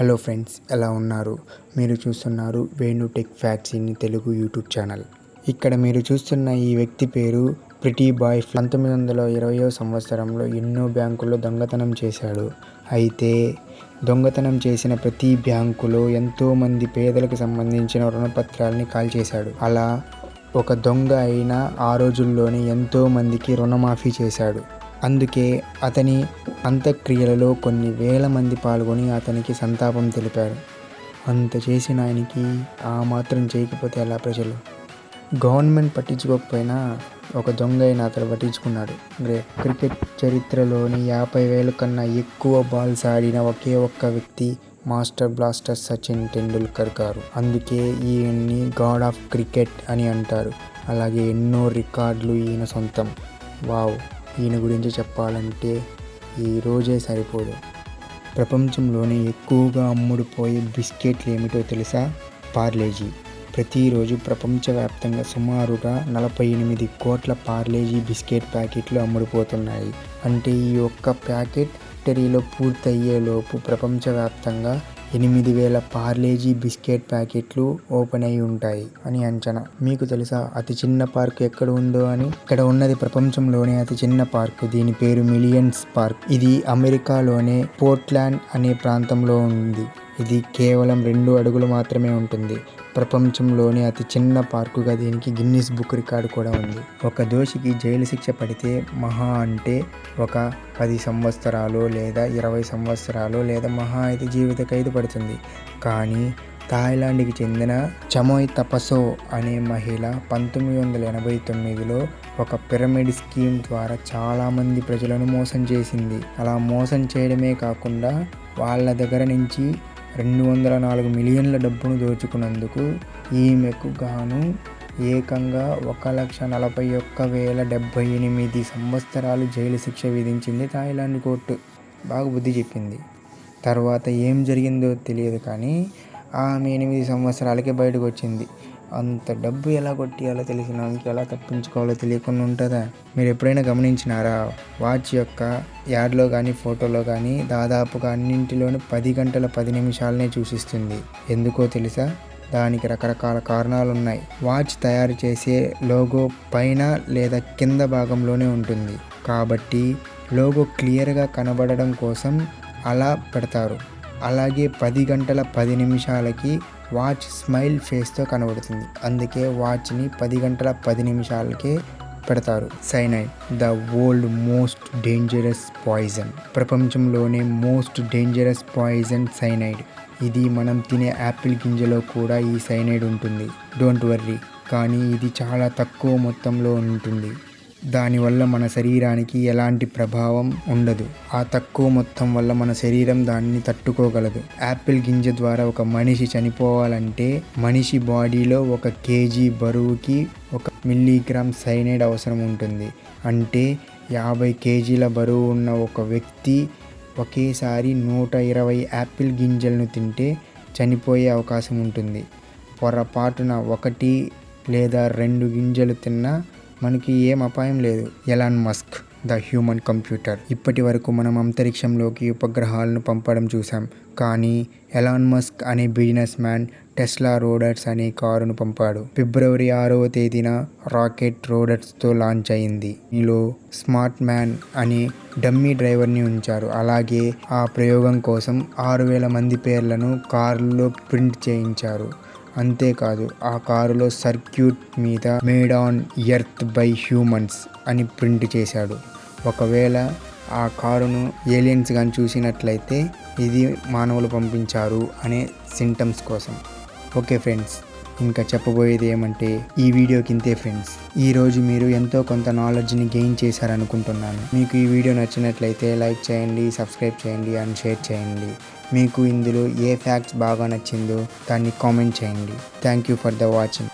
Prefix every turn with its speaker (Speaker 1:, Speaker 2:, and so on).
Speaker 1: Hello friends ఎలా ఉన్నారు? మీరు చూస్తున్నారు Venu tech facts in Telugu YouTube channel. ఇక్కడ మీరు చూస్తున్న ఈ వ్యక్తి పేరు ప్రిటీ బాయ్ పంతొమ్మిది వందల ఇరవయో సంవత్సరంలో ఎన్నో బ్యాంకుల్లో దొంగతనం చేశాడు. అయితే దొంగతనం చేసిన ప్రతి బ్యాంకులో ఎంతోమంది పేదలకు సంబంధించిన రుణపత్రాలని కాల్చేశాడు. అలా ఒక దొంగ అయిన ఆ రోజుల్లోనే ఎంతోమందికి రుణమాఫీ చేశాడు. అందుకే అతని అంత్యక్రియలలో కొన్ని వేల మంది పాల్గొని అతనికి సంతాపం తెలిపారు. అంత చేసిన ఆయనకి ఆ మాత్రం చేయకపోతే ఎలా ప్రజలు? గవర్నమెంట్ పట్టించుకోకపోయినా ఒక దొంగ అయిన అతను పట్టించుకున్నాడు. గ్రేట్ క్రికెట్ చరిత్రలోని యాభై వేల కన్నా ఎక్కువ బాల్స్ ఆడిన ఒకే ఒక్క వ్యక్తి మాస్టర్ బ్లాస్టర్ సచిన్ టెండూల్కర్ గారు. అందుకే ఈయన్ని గాడ్ ఆఫ్ క్రికెట్ అని అంటారు. అలాగే ఎన్నో రికార్డులు ఈయన సొంతం. వావ్! ఈయన గురించి చెప్పాలంటే ఈ రోజే సరిపోదు. ప్రపంచంలోనే ఎక్కువగా అమ్ముడుపోయే బిస్కెట్లు ఏమిటో తెలుసా? పార్లేజీ. ప్రతిరోజు ప్రపంచవ్యాప్తంగా సుమారుగా నలభై ఎనిమిది కోట్ల పార్లేజీ బిస్కెట్ ప్యాకెట్లు అమ్ముడుపోతున్నాయి. అంటే ఈ ఒక్క ప్యాకెట్ టెరీలో పూర్తయ్యేలోపు ప్రపంచవ్యాప్తంగా ఎనిమిది వేల పార్లేజీ బిస్కెట్ ప్యాకెట్లు ఓపెన్ అయి ఉంటాయి అని అంచనా. మీకు తెలుసా అతి చిన్న పార్క్ ఎక్కడ ఉందో అని? ఇక్కడ ఉన్నది ప్రపంచంలోనే అతి చిన్న పార్క్. దీని పేరు మిలియన్స్ పార్క్. ఇది అమెరికాలోనే పోర్ట్లాండ్ అనే ప్రాంతంలో ఉంది. ఇది కేవలం రెండు అడుగులు మాత్రమే ఉంటుంది. ప్రపంచంలోనే అతి చిన్న పార్కుగా దీనికి గిన్నిస్ బుక్ రికార్డు కూడా ఉంది. ఒక దోషికి జైలు శిక్ష పడితే మహా అంటే ఒక పది సంవత్సరాలు లేదా ఇరవై సంవత్సరాలు లేదా మహా అయితే జీవిత ఖైదు పడుతుంది. కానీ థాయిలాండ్కి చెందిన చమోయ్ తపసో అనే మహిళ పంతొమ్మిది వందల ఎనభై తొమ్మిదిలో ఒక పిరమిడ్ స్కీమ్ ద్వారా చాలామంది ప్రజలను మోసం చేసింది. అలా మోసం చేయడమే కాకుండా వాళ్ళ దగ్గర నుంచి రెండు వందల నాలుగు మిలియన్ల డబ్బును దోచుకున్నందుకు ఈమెకు గాను ఏకంగా ఒక లక్ష నలభై ఒక్క వేల డెబ్బై ఎనిమిది సంవత్సరాలు జైలు శిక్ష విధించింది థాయిలాండ్ కోర్టు. బాగా బుద్ధి చెప్పింది. తర్వాత ఏం జరిగిందో తెలియదు కానీ ఆమె ఎనిమిది సంవత్సరాలకే బయటకు వచ్చింది. అంత డబ్బు ఎలా కొట్టియాలో తెలిసిన వాళ్ళకి ఎలా తప్పించుకోవాలో తెలియకుండా ఉంటుందా? మీరు ఎప్పుడైనా గమనించినారా? వాచ్ యొక్క యాడ్లో కానీ ఫోటోలో కానీ దాదాపుగా అన్నింటిలోనూ పది గంటల పది నిమిషాలనే చూసిస్తుంది. ఎందుకో తెలుసా? దానికి రకరకాల కారణాలు ఉన్నాయి వాచ్ తయారు చేసే లోగో పైన లేదా కింద భాగంలోనే ఉంటుంది. కాబట్టి లోగో క్లియర్గా కనబడడం కోసం అలా పెడతారు. అలాగే పది గంటల పది నిమిషాలకి వాచ్ స్మైల్ ఫేస్తో కనబడుతుంది. అందుకే వాచ్ని పది గంటల పది నిమిషాలకే పెడతారు. Cyanide the world most dangerous poison. ప్రపంచంలోనే మోస్ట్ డేంజరస్ పాయిజన్ సైనైడ్. ఇది మనం తినే యాపిల్ గింజలో కూడా ఈ సైనైడ్ ఉంటుంది. Don't worry. కానీ ఇది చాలా తక్కువ మొత్తంలో ఉంటుంది. దానివల్ల మన శరీరానికి ఎలాంటి ప్రభావం ఉండదు. ఆ తక్కువ మొత్తం వల్ల మన శరీరం దాన్ని తట్టుకోగలదు. యాపిల్ గింజ ద్వారా ఒక మనిషి చనిపోవాలంటే మనిషి బాడీలో ఒక కేజీ బరువుకి ఒక మిల్లీగ్రామ్ సైనైడ్ అవసరం ఉంటుంది. అంటే యాభై కేజీల బరువు ఉన్న ఒక వ్యక్తి ఒకేసారి నూట ఇరవై యాపిల్ గింజలను తింటే చనిపోయే అవకాశం ఉంటుంది. పొరపాటున ఒకటి లేదా రెండు గింజలు తిన్నా మనకి ఏం అపాయం లేదు. Elon Musk the human computer. ఇప్పటి వరకు మనం అంతరిక్షంలోకి ఉపగ్రహాలను పంపడం చూసాం కానీ ఎలాన్ మస్క్ అనే బిజినెస్ మ్యాన్ టెస్లా రోడర్స్ అనే కారును పంపాడు. ఫిబ్రవరి ఆరవ తేదీన రాకెట్ రోడర్స్తో లాంచ్ అయింది. ఇందులో స్మార్ట్ మ్యాన్ అనే డమ్మీ డ్రైవర్ని ఉంచారు. అలాగే ఆ ప్రయోగం కోసం ఆరు వేల మంది పేర్లను కారులో ప్రింట్ చేయించారు. అంతేకాదు ఆ కారులో సర్క్యూట్ మీద made on earth by humans అని ప్రింట్ చేశాడు. ఒకవేళ ఆ కారును ఏలియన్స్ కానీ చూసినట్లయితే ఇది మానవులు పంపించారు అనే సింటమ్స్ కోసం. ఓకే ఫ్రెండ్స్ ఇంకా చెప్పబోయేది ఏమంటే ఈ వీడియోకి ఇంతే ఫ్రెండ్స్. ఈరోజు మీరు ఎంతో కొంత నాలెడ్జ్ని గెయిన్ చేశారనుకుంటున్నాను. మీకు ఈ వీడియో నచ్చినట్లయితే లైక్ చేయండి సబ్స్క్రైబ్ చేయండి అండ్ షేర్ చేయండి. మీకు ఇందులో ఏ ఫ్యాక్ట్స్ బాగా నచ్చిందో దాన్ని కామెంట్ చేయండి. Thank you for the watching